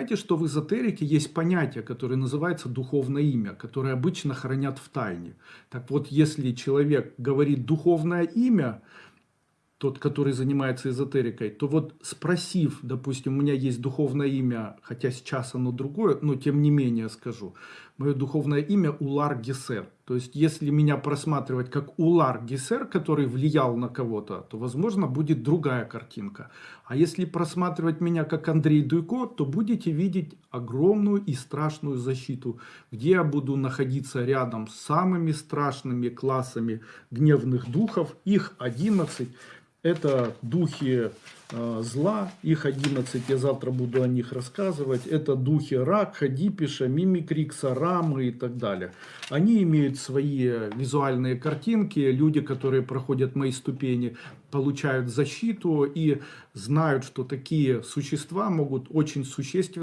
Знаете, что в эзотерике есть понятие, которое называется духовное имя, которое обычно хранят в тайне. Так вот, если человек говорит духовное имя, тот, который занимается эзотерикой, то вот спросив, допустим, у меня есть духовное имя, хотя сейчас оно другое, но тем не менее скажу, мое духовное имя Улар Гесер. То есть, если меня просматривать как Улар Гесер, который влиял на кого-то, то, возможно, будет другая картинка. А если просматривать меня как Андрей Дуйко, то будете видеть огромную и страшную защиту, где я буду находиться рядом с самыми страшными классами гневных духов, их 11, это духи э, зла, их 11, я завтра буду о них рассказывать. Это духи Ракха, Дипиша, Мимикрикса, Рамы и так далее. Они имеют свои визуальные картинки. Люди, которые проходят мои ступени, получают защиту и знают, что такие существа могут очень существенно